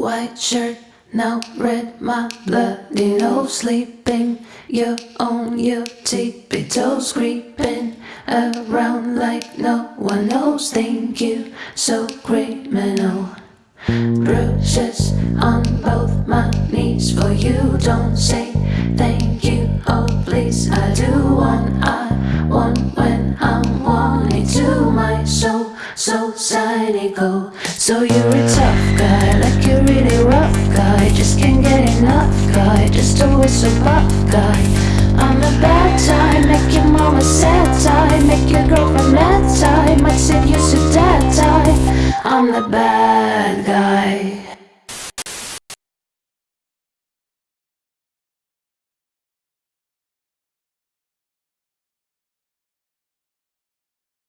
white shirt, now red, my bloody nose sleeping. You're on your tippy toes creeping around like no one knows. Think you so criminal. Bruises on both my knees for you. Don't say thank you. Oh, please, I do want, I want when I'm wanting to. My soul, so cynical. So you're a tough guy, like you're really rough guy. Just can't get enough guy, just always so buff guy. I'm a bad time, make your mama sad time, make your girlfriend mad time. Might save you so dead time. I'm the bad.